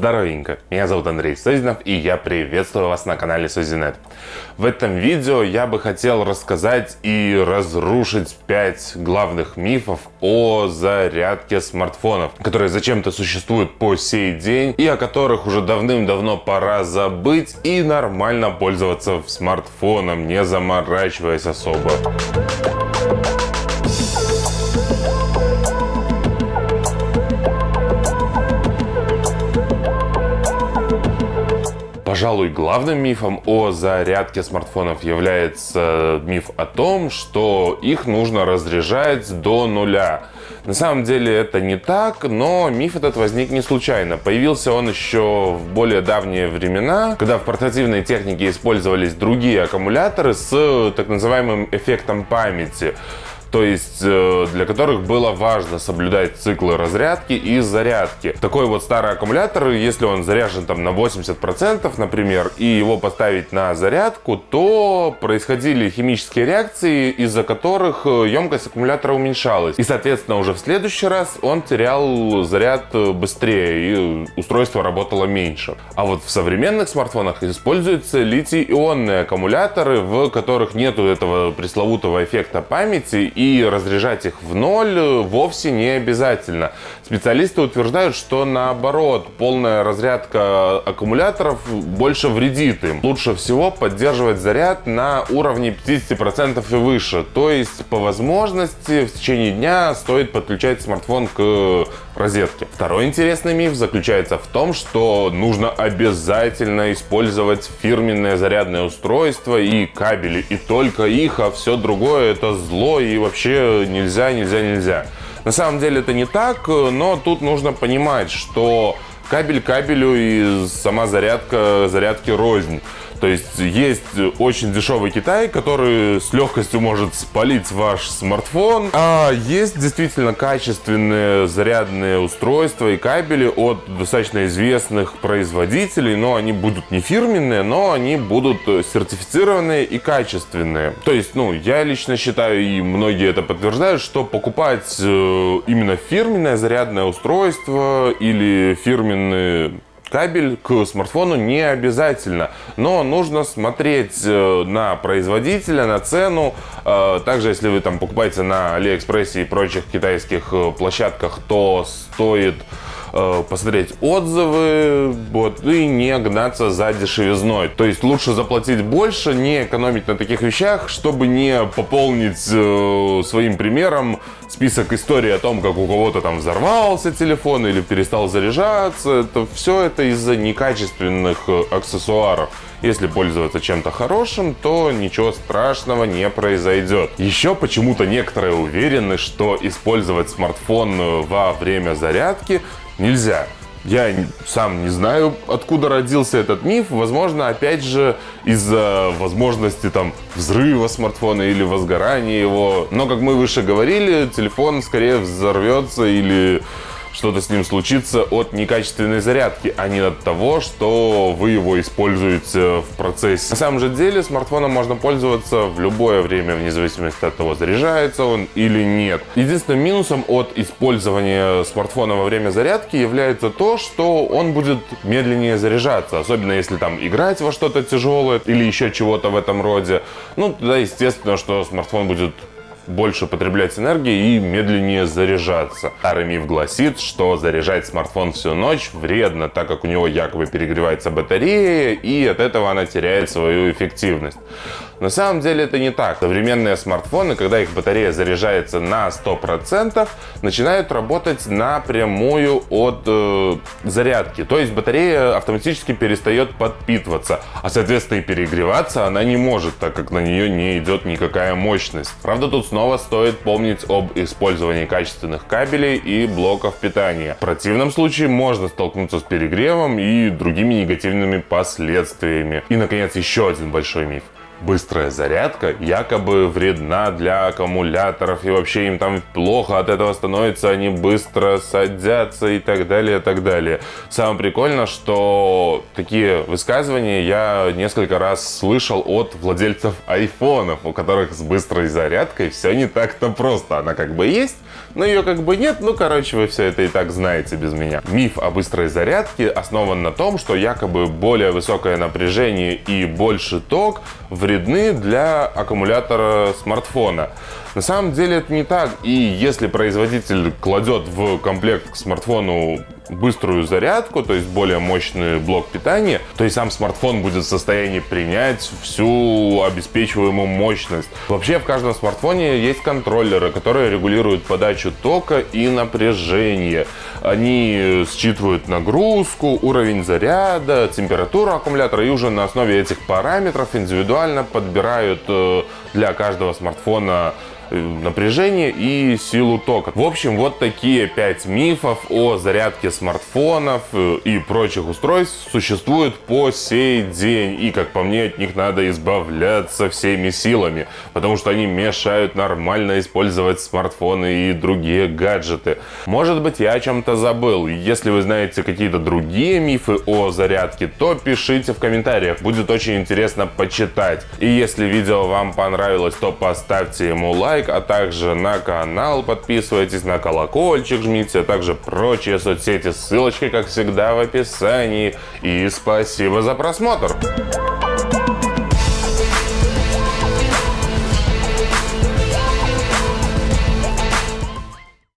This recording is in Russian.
Здоровенько, меня зовут Андрей Созинов и я приветствую вас на канале Созинет. В этом видео я бы хотел рассказать и разрушить 5 главных мифов о зарядке смартфонов, которые зачем-то существуют по сей день и о которых уже давным-давно пора забыть и нормально пользоваться смартфоном, не заморачиваясь особо. Пожалуй, главным мифом о зарядке смартфонов является миф о том, что их нужно разряжать до нуля. На самом деле это не так, но миф этот возник не случайно. Появился он еще в более давние времена, когда в портативной технике использовались другие аккумуляторы с так называемым эффектом памяти то есть э, для которых было важно соблюдать циклы разрядки и зарядки. Такой вот старый аккумулятор, если он заряжен там на 80%, например, и его поставить на зарядку, то происходили химические реакции, из-за которых э, емкость аккумулятора уменьшалась. И, соответственно, уже в следующий раз он терял заряд э, быстрее, и устройство работало меньше. А вот в современных смартфонах используются литий-ионные аккумуляторы, в которых нету этого пресловутого эффекта памяти, и разряжать их в ноль э, вовсе не обязательно. Специалисты утверждают, что наоборот, полная разрядка аккумуляторов больше вредит им. Лучше всего поддерживать заряд на уровне 50% и выше. То есть, по возможности, в течение дня стоит подключать смартфон к розетке. Второй интересный миф заключается в том, что нужно обязательно использовать фирменное зарядное устройство и кабели, и только их, а все другое это зло и вообще нельзя, нельзя, нельзя. На самом деле это не так, но тут нужно понимать, что кабель кабелю и сама зарядка зарядки рознь. То есть есть очень дешевый Китай, который с легкостью может спалить ваш смартфон. А есть действительно качественные зарядные устройства и кабели от достаточно известных производителей. Но они будут не фирменные, но они будут сертифицированные и качественные. То есть, ну, я лично считаю, и многие это подтверждают, что покупать э, именно фирменное зарядное устройство или фирменный Кабель к смартфону не обязательно, но нужно смотреть э, на производителя, на цену. Э, также, если вы там покупаете на Алиэкспрессе и прочих китайских э, площадках, то стоит посмотреть отзывы вот, и не гнаться за дешевизной. То есть лучше заплатить больше, не экономить на таких вещах, чтобы не пополнить э, своим примером список историй о том, как у кого-то там взорвался телефон или перестал заряжаться. Это все это из-за некачественных э, аксессуаров. Если пользоваться чем-то хорошим, то ничего страшного не произойдет. Еще почему-то некоторые уверены, что использовать смартфон э, во время зарядки нельзя. Я сам не знаю, откуда родился этот миф. Возможно, опять же, из-за возможности там взрыва смартфона или возгорания его. Но, как мы выше говорили, телефон скорее взорвется или что-то с ним случится от некачественной зарядки, а не от того, что вы его используете в процессе. На самом же деле смартфоном можно пользоваться в любое время, вне зависимости от того, заряжается он или нет. Единственным минусом от использования смартфона во время зарядки является то, что он будет медленнее заряжаться, особенно если там играть во что-то тяжелое или еще чего-то в этом роде. Ну, тогда естественно, что смартфон будет больше потреблять энергии и медленнее заряжаться. Старый миф гласит, что заряжать смартфон всю ночь вредно, так как у него якобы перегревается батарея, и от этого она теряет свою эффективность. На самом деле это не так. Современные смартфоны, когда их батарея заряжается на 100%, начинают работать напрямую от э, зарядки. То есть батарея автоматически перестает подпитываться, а соответственно и перегреваться она не может, так как на нее не идет никакая мощность. Правда тут снова стоит помнить об использовании качественных кабелей и блоков питания. В противном случае можно столкнуться с перегревом и другими негативными последствиями. И наконец еще один большой миф. Быстрая зарядка якобы вредна для аккумуляторов и вообще им там плохо от этого становится, они быстро садятся и так далее, и так далее. Самое прикольное, что такие высказывания я несколько раз слышал от владельцев айфонов, у которых с быстрой зарядкой все не так-то просто. Она как бы есть, но ее как бы нет. Ну, короче, вы все это и так знаете без меня. Миф о быстрой зарядке основан на том, что якобы более высокое напряжение и больше ток вредны для аккумулятора смартфона. На самом деле это не так. И если производитель кладет в комплект к смартфону быструю зарядку, то есть более мощный блок питания, то и сам смартфон будет в состоянии принять всю обеспечиваемую мощность. Вообще в каждом смартфоне есть контроллеры, которые регулируют подачу тока и напряжение. Они считывают нагрузку, уровень заряда, температуру аккумулятора и уже на основе этих параметров индивидуально подбирают э, для каждого смартфона напряжение и силу тока. В общем, вот такие 5 мифов о зарядке смартфонов э, и прочих устройств существуют по сей день. И, как по мне, от них надо избавляться всеми силами, потому что они мешают нормально использовать смартфоны и другие гаджеты. Может быть, я о чем-то забыл. Если вы знаете какие-то другие мифы о зарядке, то пишите в комментариях. Будет очень интересно почитать. И если видео вам понравилось, то поставьте ему лайк лайк, а также на канал подписывайтесь, на колокольчик жмите, а также прочие соцсети. Ссылочки, как всегда, в описании. И спасибо за просмотр!